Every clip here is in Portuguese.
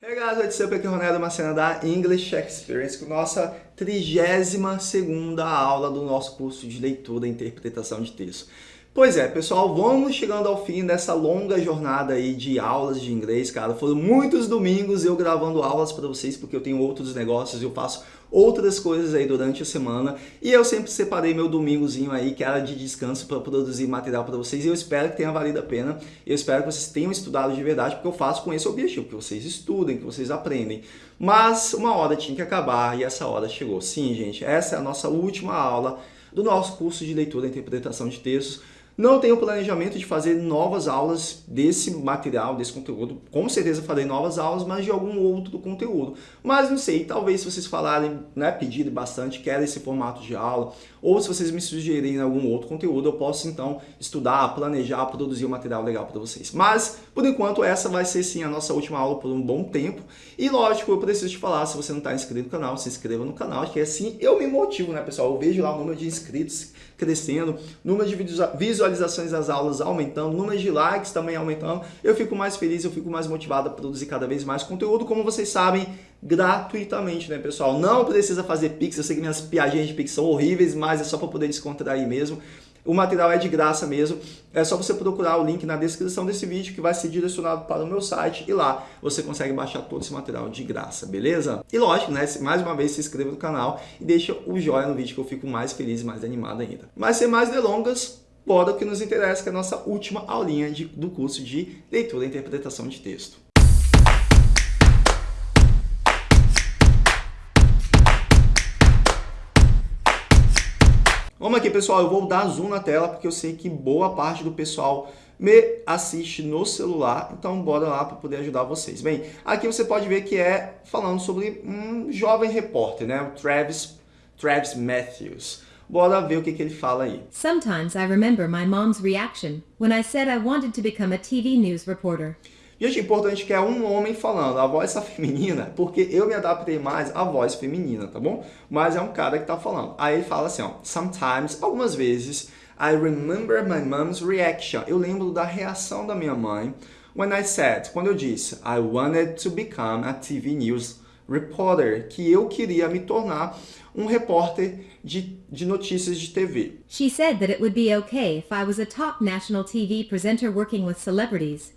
Hey guys, what's up? Aqui é o Ronaldo Macena da English Experience com nossa 32ª aula do nosso curso de leitura e interpretação de texto. Pois é, pessoal, vamos chegando ao fim dessa longa jornada aí de aulas de inglês, cara. Foram muitos domingos eu gravando aulas para vocês, porque eu tenho outros negócios, eu faço outras coisas aí durante a semana. E eu sempre separei meu domingozinho aí, que era de descanso, para produzir material para vocês. E eu espero que tenha valido a pena. Eu espero que vocês tenham estudado de verdade, porque eu faço com esse objetivo, que vocês estudem, que vocês aprendem. Mas uma hora tinha que acabar e essa hora chegou. Sim, gente, essa é a nossa última aula do nosso curso de leitura e interpretação de textos. Não tenho planejamento de fazer novas aulas desse material, desse conteúdo. Com certeza farei novas aulas, mas de algum outro conteúdo. Mas não sei, talvez se vocês falarem, né, pedirem bastante, querem esse formato de aula, ou se vocês me sugerirem algum outro conteúdo, eu posso então estudar, planejar, produzir um material legal para vocês. Mas, por enquanto, essa vai ser sim a nossa última aula por um bom tempo. E lógico, eu preciso te falar, se você não está inscrito no canal, se inscreva no canal, que assim eu me motivo, né, pessoal? Eu vejo lá o número de inscritos crescendo, número de visualizações das aulas aumentando, número de likes também aumentando, eu fico mais feliz, eu fico mais motivado a produzir cada vez mais conteúdo, como vocês sabem, gratuitamente, né, pessoal? Não precisa fazer Pix, eu sei que minhas piadinhas de Pix são horríveis, mas é só para poder descontrair mesmo. O material é de graça mesmo, é só você procurar o link na descrição desse vídeo que vai ser direcionado para o meu site e lá você consegue baixar todo esse material de graça, beleza? E lógico, né, mais uma vez se inscreva no canal e deixa o joinha no vídeo que eu fico mais feliz e mais animado ainda. Mas sem mais delongas, bora o que nos interessa, que é a nossa última aulinha de, do curso de leitura e interpretação de texto. Vamos aqui, pessoal, eu vou dar zoom na tela porque eu sei que boa parte do pessoal me assiste no celular, então bora lá para poder ajudar vocês. Bem, aqui você pode ver que é falando sobre um jovem repórter, né, o Travis, Travis Matthews. Bora ver o que, que ele fala aí. Sometimes I remember my mom's reaction when I said I wanted to become a TV news reporter. Gente, importante que é um homem falando, a voz tá feminina, porque eu me adaptei mais à voz feminina, tá bom? Mas é um cara que tá falando. Aí ele fala assim, ó, sometimes, algumas vezes, I remember my mom's reaction. Eu lembro da reação da minha mãe when I said, quando eu disse, I wanted to become a TV news reporter, que eu queria me tornar um repórter de, de notícias de TV. She said that it would be okay if I was a top national TV presenter working with celebrities.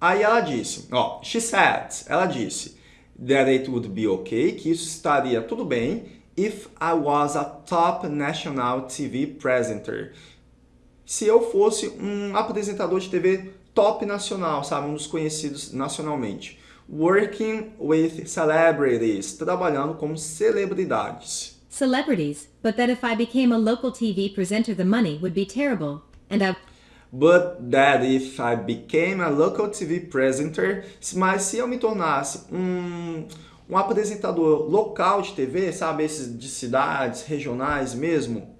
Aí ela disse, ó, she said, ela disse, that it would be okay, que isso estaria tudo bem, if I was a top national TV presenter. Se eu fosse um apresentador de TV top nacional, sabe, um dos conhecidos nacionalmente. Working with celebrities, trabalhando com celebridades. Celebrities, but that if I became a local TV presenter the money would be terrible, and I but that if I became a local TV presenter, mas se eu me tornasse um, um apresentador local de TV, sabe, esses de cidades, regionais mesmo,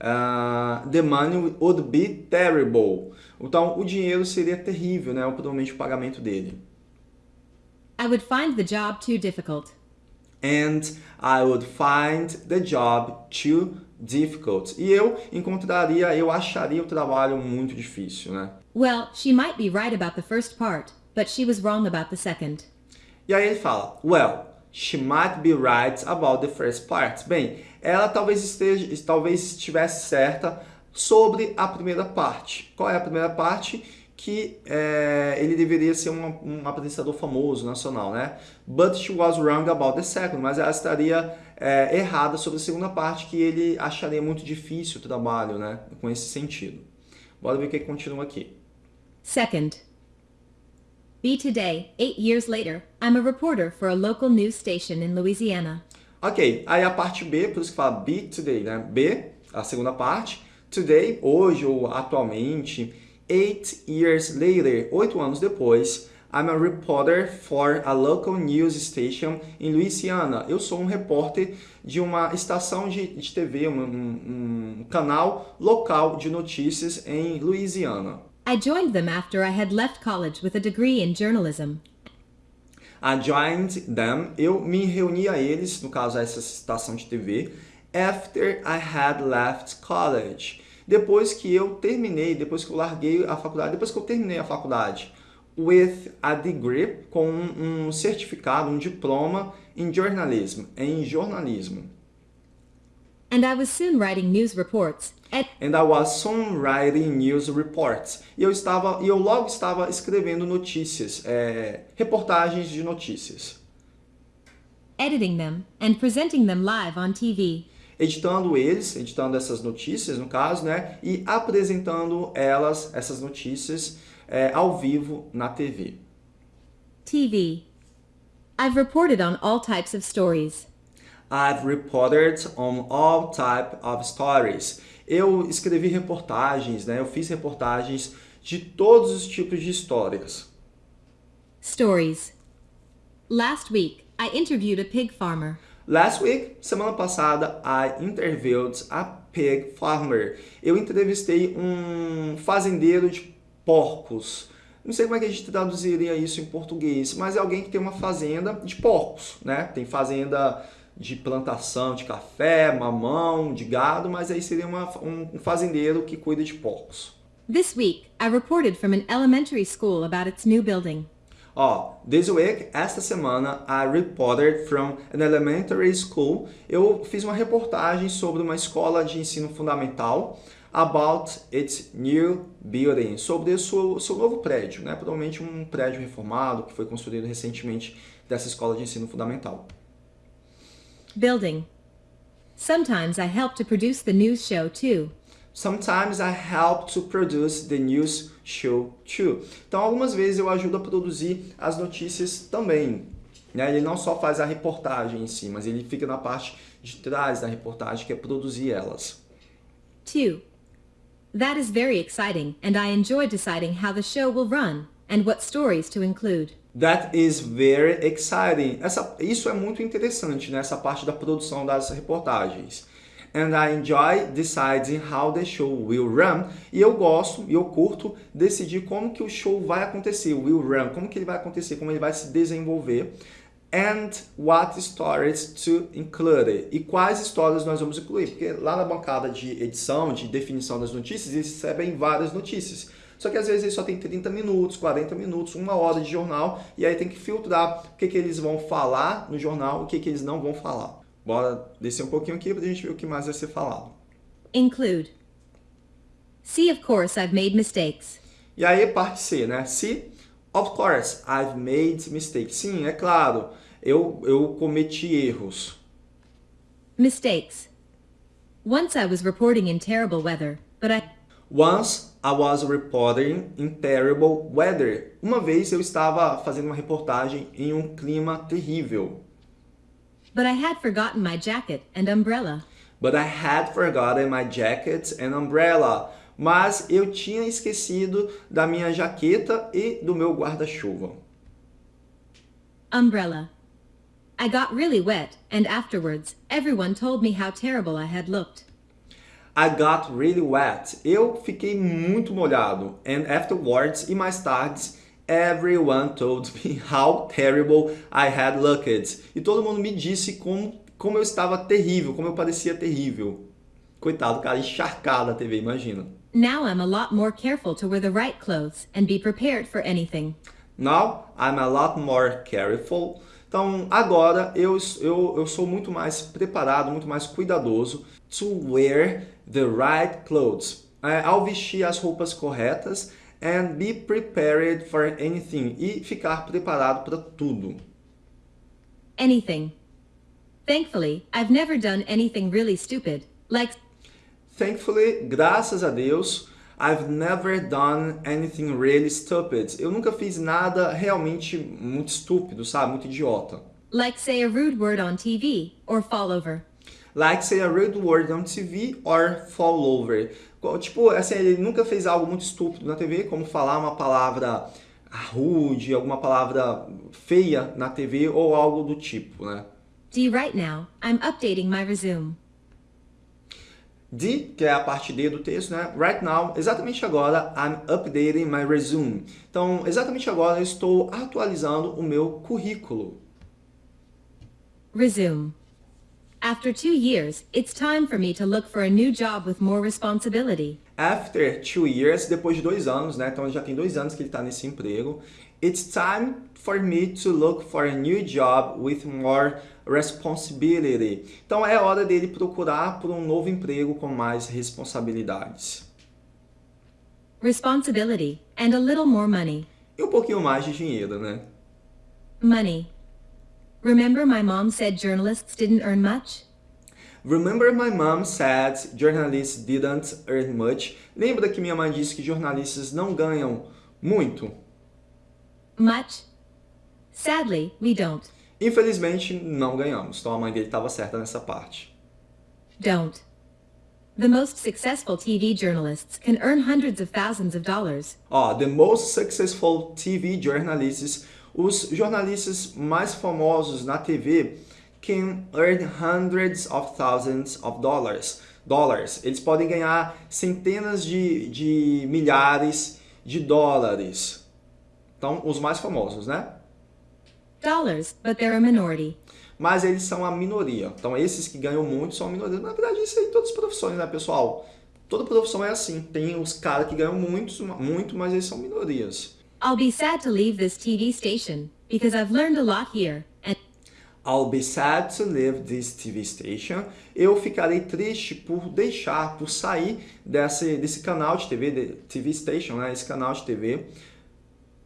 uh, the money would be terrible. Então, o dinheiro seria terrível, né, provavelmente o pagamento dele. I would find the job too difficult. And I would find the job too difficult. E eu encontraria, eu acharia o trabalho muito difícil, né? Well, she might be right about the first part, but she was wrong about the second. E aí ele fala, well, she might be right about the first part. Bem, ela talvez esteja, talvez estivesse certa sobre a primeira parte. Qual é a primeira parte? Que é, ele deveria ser um, um, apresentador famoso, nacional, né? But she was wrong about the second, mas ela estaria é, errada sobre a segunda parte, que ele acharia muito difícil o trabalho, né? Com esse sentido. Bora ver o que continua aqui. Second. Be today, eight years later, I'm a reporter for a local news station in Louisiana. Ok, aí a parte B, por isso que fala be today, né? B, a segunda parte. Today, hoje ou atualmente, Eight years later, oito anos depois, I'm a reporter for a local news station in Louisiana. Eu sou um repórter de uma estação de, de TV, um, um, um canal local de notícias em Louisiana. I joined them after I had left college with a degree in journalism. I joined them, eu me reuni a eles, no caso essa estação de TV, after I had left college depois que eu terminei, depois que eu larguei a faculdade, depois que eu terminei a faculdade. with a degree, com um certificado, um diploma in journalism, em jornalismo. And I was soon writing news reports at And I was soon writing news reports. E eu estava, e eu logo estava escrevendo notícias, é, reportagens de notícias, editing them and presenting them live on TV. Editando eles, editando essas notícias no caso, né, e apresentando elas, essas notícias, é, ao vivo na TV. TV. I've reported on all types of stories. I've reported on all type of stories. Eu escrevi reportagens, né? Eu fiz reportagens de todos os tipos de histórias. Stories. Last week, I interviewed a pig farmer. Last week, semana passada, I interviewed a pig farmer. Eu entrevistei um fazendeiro de porcos. Não sei como é que a gente traduziria isso em português, mas é alguém que tem uma fazenda de porcos, né? Tem fazenda de plantação de café, mamão, de gado, mas aí seria uma, um fazendeiro que cuida de porcos. This week, I reported from an elementary school about its new building. Ó, this week, esta semana, I reported from an elementary school. Eu fiz uma reportagem sobre uma escola de ensino fundamental about its new building, sobre o seu, seu novo prédio, né? Provavelmente um prédio reformado que foi construído recentemente dessa escola de ensino fundamental. Building. Sometimes I help to produce the news show too. Sometimes I help to produce the news show too. Então, algumas vezes eu ajudo a produzir as notícias também. Né? Ele não só faz a reportagem em si, mas ele fica na parte de trás da reportagem, que é produzir elas. 2. That is very exciting, and I enjoy deciding how the show will run and what stories to include. That is very exciting. Essa, isso é muito interessante, né? essa parte da produção das reportagens. And I enjoy deciding how the show will run. E eu gosto e eu curto decidir como que o show vai acontecer, will run, como que ele vai acontecer, como ele vai se desenvolver. And what stories to include. E quais histórias nós vamos incluir. Porque lá na bancada de edição, de definição das notícias, eles recebem várias notícias. Só que às vezes ele só tem 30 minutos, 40 minutos, uma hora de jornal, e aí tem que filtrar o que, que eles vão falar no jornal o que, que eles não vão falar. Bora descer um pouquinho aqui para a gente ver o que mais vai ser falado. Include. See, of course, I've made mistakes. E aí, parte C, né? Se, of course, I've made mistakes. Sim, é claro, eu, eu cometi erros. Mistakes. Once I was reporting in terrible weather, but I Once I was reporting in terrible weather. Uma vez eu estava fazendo uma reportagem em um clima terrível. But I had forgotten my jacket and umbrella. But I had forgotten my jacket and umbrella. Mas eu tinha esquecido da minha jaqueta e do meu guarda-chuva. Umbrella. I got really wet, and afterwards, everyone told me how terrible I had looked. I got really wet. Eu fiquei muito molhado. And afterwards, e mais tarde, everyone told me how terrible I had looked. E todo mundo me disse como, como eu estava terrível, como eu parecia terrível. Coitado, cara, encharcado na TV, imagina. Now I'm a lot more careful to wear the right clothes and be prepared for anything. Now I'm a lot more careful. Então, agora eu, eu, eu sou muito mais preparado, muito mais cuidadoso to wear the right clothes. É, ao vestir as roupas corretas and be prepared for anything. E ficar preparado para tudo. Anything. Thankfully, I've never done anything really stupid, like Thankfully, graças a Deus, I've never done anything really stupid. Eu nunca fiz nada realmente muito estúpido, sabe? Muito idiota. like say a rude word on TV or fall over. Like say a rude word on TV or fall over. Tipo, assim, ele nunca fez algo muito estúpido na TV, como falar uma palavra rude, alguma palavra feia na TV ou algo do tipo, né? D right now, I'm updating my resume. D, que é a parte D do texto, né? Right now, exatamente agora, I'm updating my resume. Então, exatamente agora eu estou atualizando o meu currículo. Resume. After two years, it's time for me to look for a new job with more responsibility. After two years, depois de dois anos, né? Então já tem dois anos que ele está nesse emprego. It's time for me to look for a new job with more responsibility. Então é hora dele procurar por um novo emprego com mais responsabilidades. Responsibility and a little more money. E um pouquinho mais de dinheiro, né? Money. Remember my mom said journalists didn't earn much? Remember my mom said journalists didn't earn much. Lembra que minha mãe disse que jornalistas não ganham muito? Much? Sadly, we don't. Infelizmente, não ganhamos. Então a mãe dele estava certa nessa parte. Don't. The most successful TV journalists can earn hundreds of thousands of dollars. Ó, the most successful TV journalists, os jornalistas mais famosos na TV can earn hundreds of thousands of dollars. Dollars. Eles podem ganhar centenas de, de milhares de dólares. Então, os mais famosos, né? Dollars, but they're a minority. Mas eles são a minoria. Então, esses que ganham muito são a minoria. Na verdade, isso aí em todas as profissões, né, pessoal? Toda profissão é assim. Tem os caras que ganham muito, muito, mas eles são minorias. I'll be sad to leave this TV station because I've learned a lot here. And I'll be sad to leave this TV station. Eu ficarei triste por deixar, por sair desse, desse canal de TV, de TV station, né? Esse canal de TV.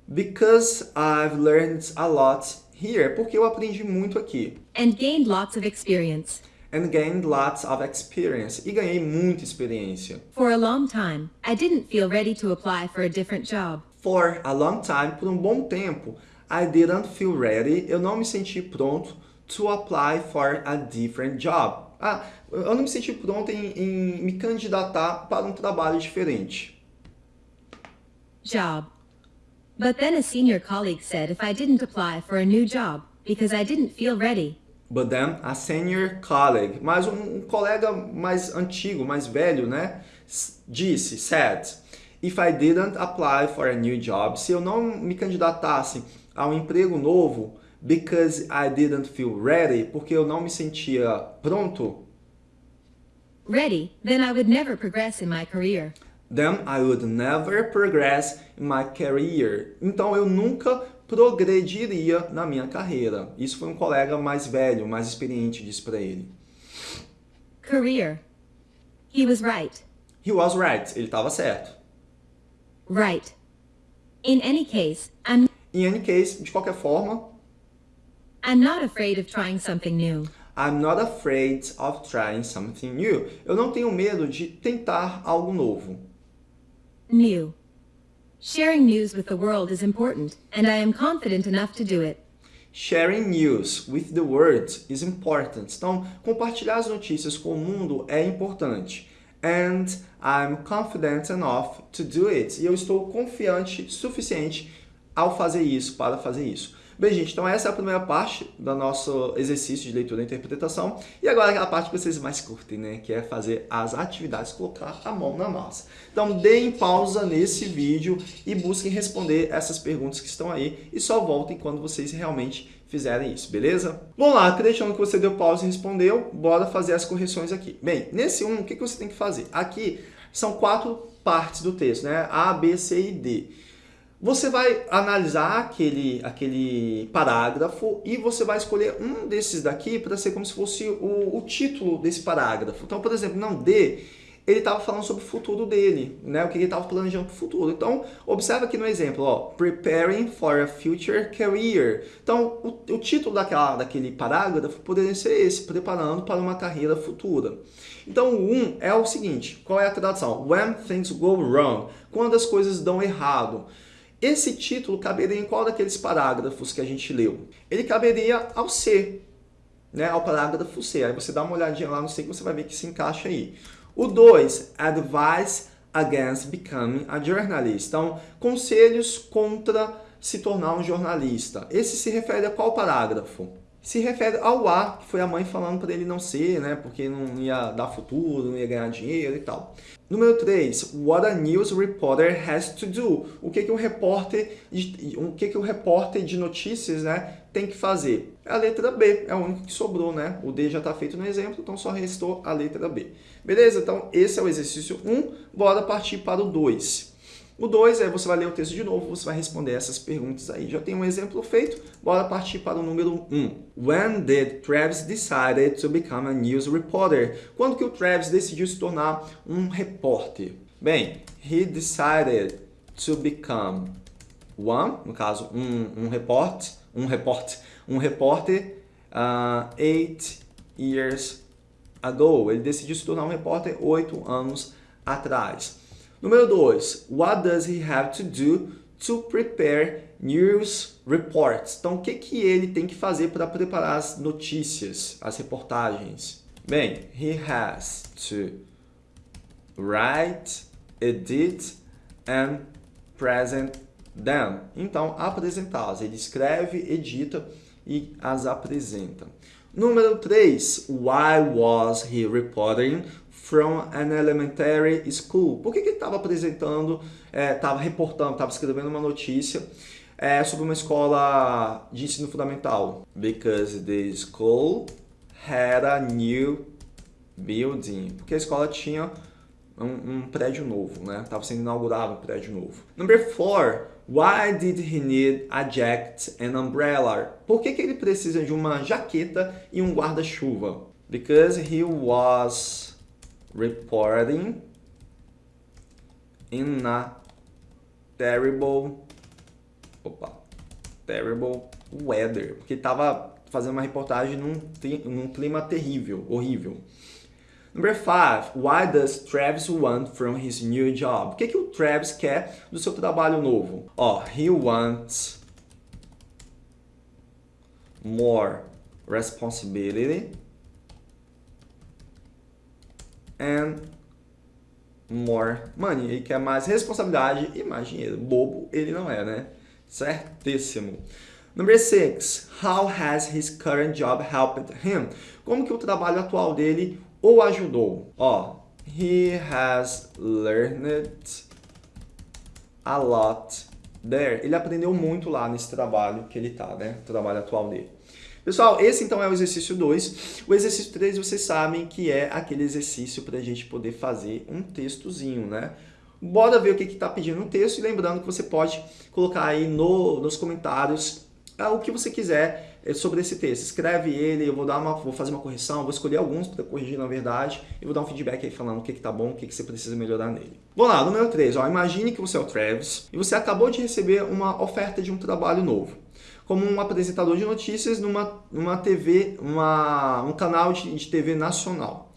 Because I've learned a lot here. Porque eu aprendi muito aqui. and gained lots of experience. And gained lots of experience. E ganhei muita experiência. For a long time, I didn't feel ready to apply for a different job. For a long time, por um bom tempo, I didn't feel ready. Eu não me senti pronto to apply for a different job. Ah, eu não me senti pronto em, em me candidatar para um trabalho diferente. Job. But then a senior colleague said if I didn't apply for a new job because I didn't feel ready, But then a senior colleague, mas um, colega mais antigo, mais velho, né? Disse, said, if I didn't apply for a new job, se eu não me candidatasse a um emprego novo, because I didn't feel ready, porque eu não me sentia pronto, ready, then I would never progress in my career. Then I would never progress in my career. Então eu nunca progrediria na minha carreira. Isso foi um colega mais velho, mais experiente, disse para ele. Career. He was right. He was right, ele estava certo. Right. In any case, I'm In any case, de qualquer forma, I'm not afraid of trying something new. I'm not afraid of trying something new. Eu não tenho medo de tentar algo novo. New. Sharing news with the world is important, and I am confident enough to do it. Sharing news with the world is important. Então, compartilhar as notícias com o mundo é importante. And I'm confident enough to do it. E eu estou confiante suficiente ao fazer isso, para fazer isso. Bem, gente, então essa é a primeira parte do nosso exercício de leitura e interpretação. E agora aquela parte que vocês mais curtem, né? Que é fazer as atividades, colocar a mão na massa. Então, deem pausa nesse vídeo e busquem responder essas perguntas que estão aí. E só voltem quando vocês realmente fizerem isso, beleza? Vamos lá, acreditando que você deu pausa e respondeu, bora fazer as correções aqui. Bem, nesse 1, um, o que você tem que fazer? Aqui são quatro partes do texto, né? A, B, C e D. Você vai analisar aquele, aquele parágrafo e você vai escolher um desses daqui para ser como se fosse o, o título desse parágrafo. Então, por exemplo, não D, ele estava falando sobre o futuro dele, né? o que ele estava planejando para o futuro. Então, observa aqui no exemplo, ó, Preparing for a Future Career. Então, o, o título daquela, daquele parágrafo poderia ser esse, Preparando para uma Carreira Futura. Então, o 1 é o seguinte, qual é a tradução? When things go wrong, quando as coisas dão errado. Esse título caberia em qual daqueles parágrafos que a gente leu? Ele caberia ao C, né? ao parágrafo C. Aí você dá uma olhadinha lá no C que você vai ver que se encaixa aí. O 2, advice against becoming a journalist. Então, conselhos contra se tornar um jornalista. Esse se refere a qual parágrafo? Se refere ao A, que foi a mãe falando para ele não ser, né? Porque não ia dar futuro, não ia ganhar dinheiro e tal. Número 3, what a news reporter has to do. O que, que o repórter, o que, que o repórter de notícias, né, tem que fazer? A letra B, é a única que sobrou, né? O D já está feito no exemplo, então só restou a letra B. Beleza? Então esse é o exercício 1, bora partir para o 2. O 2 é você vai ler o texto de novo, você vai responder essas perguntas aí. Já tem um exemplo feito, bora partir para o número 1. Um. When did Travis decided to become a news reporter? Quando que o Travis decidiu se tornar um repórter? Bem, he decided to become one, no caso, um, um repórter, um repórter, um repórter uh, eight years ago. Ele decidiu se tornar um repórter oito anos atrás. Número 2. What does he have to do to prepare news reports? Então, o que, que ele tem que fazer para preparar as notícias, as reportagens? Bem, he has to write, edit and present them. Então, apresentá-las. Ele escreve, edita e as apresenta. Número 3. Why was he reporting from an elementary school? Por que, ele estava apresentando, estava é, reportando, estava escrevendo uma notícia é, sobre uma escola de ensino fundamental? Because the school had a new building. Porque a escola tinha um, um prédio novo, né? Estava sendo inaugurado um prédio novo. Number 4. Why did he need a jacket and umbrella? Por que, que ele precisa de uma jaqueta e um guarda-chuva? Because he was reporting in a terrible opa, terrible weather. Porque estava fazendo uma reportagem num, num clima terrível, horrível. Number five, why does Travis want from his new job? O que, que o Travis quer do seu trabalho novo? Ó, oh, he wants more responsibility and more money. Ele quer mais responsabilidade e mais dinheiro. Bobo ele não é, né? Certíssimo. Number six, how has his current job helped him? Como que o trabalho atual dele ou ajudou? Ó, he has learned a lot there. Ele aprendeu muito lá nesse trabalho que ele tá, né? O trabalho atual dele. Pessoal, esse então é o exercício 2. O exercício 3 vocês sabem que é aquele exercício para a gente poder fazer um textozinho, né? Bora ver o que está pedindo no texto e lembrando que você pode colocar aí no, nos comentários é, o que você quiser é sobre esse texto. Escreve ele, eu vou, dar uma, vou fazer uma correção, vou escolher alguns para corrigir na verdade e vou dar um feedback aí falando o que, que tá bom, o que, que você precisa melhorar nele. Vamos lá, número 3. Ó, imagine que você é o Travis e você acabou de receber uma oferta de um trabalho novo. Como um apresentador de notícias numa, numa TV, uma, um canal de, de TV nacional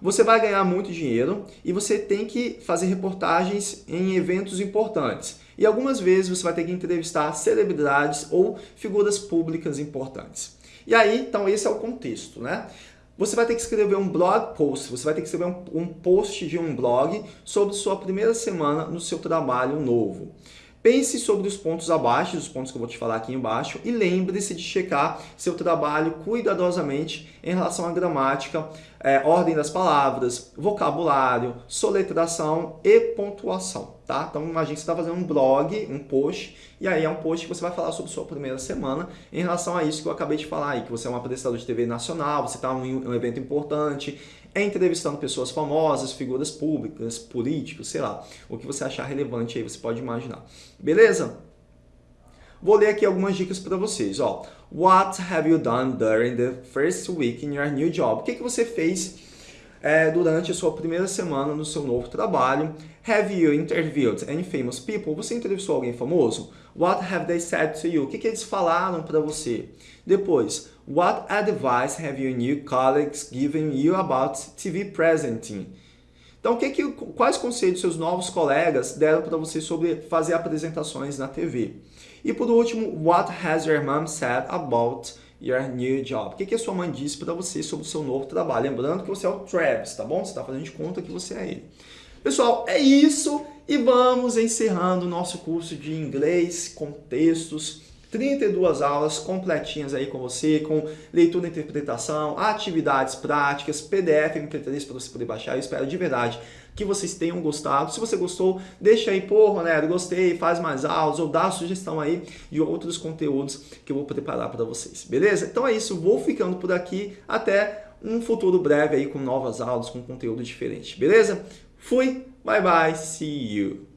você vai ganhar muito dinheiro e você tem que fazer reportagens em eventos importantes. E algumas vezes você vai ter que entrevistar celebridades ou figuras públicas importantes. E aí, então esse é o contexto, né? Você vai ter que escrever um blog post, você vai ter que escrever um, um post de um blog sobre sua primeira semana no seu trabalho novo. Pense sobre os pontos abaixo, os pontos que eu vou te falar aqui embaixo, e lembre-se de checar seu trabalho cuidadosamente em relação à gramática, é, ordem das palavras, vocabulário, soletração e pontuação, tá? Então imagine que você está fazendo um blog, um post, e aí é um post que você vai falar sobre sua primeira semana em relação a isso que eu acabei de falar aí, que você é um apresentador de TV nacional, você está em um evento importante, é entrevistando pessoas famosas, figuras públicas, políticos, sei lá, o que você achar relevante aí, você pode imaginar. Beleza? Vou ler aqui algumas dicas para vocês. Ó. What have you done during the first week in your new job? O que, que você fez é, durante a sua primeira semana no seu novo trabalho? Have you interviewed any famous people? Você entrevistou alguém famoso? What have they said to you? O que, que eles falaram para você? Depois, what advice have your new colleagues given you about TV presenting? Então, que que, quais conselhos seus novos colegas deram para você sobre fazer apresentações na TV? E por último, what has your mom said about your new job? O que, que a sua mãe disse para você sobre o seu novo trabalho? Lembrando que você é o Travis, tá bom? Você está fazendo de conta que você é ele. Pessoal, é isso e vamos encerrando o nosso curso de inglês com textos 32 aulas completinhas aí com você, com leitura e interpretação, atividades práticas, PDF MP3 para você poder baixar. Eu espero de verdade que vocês tenham gostado. Se você gostou, deixa aí, pô, Ronaldo, gostei, faz mais aulas ou dá sugestão aí de outros conteúdos que eu vou preparar para vocês, beleza? Então é isso, vou ficando por aqui, até um futuro breve aí com novas aulas, com conteúdo diferente, beleza? Fui, bye bye, see you!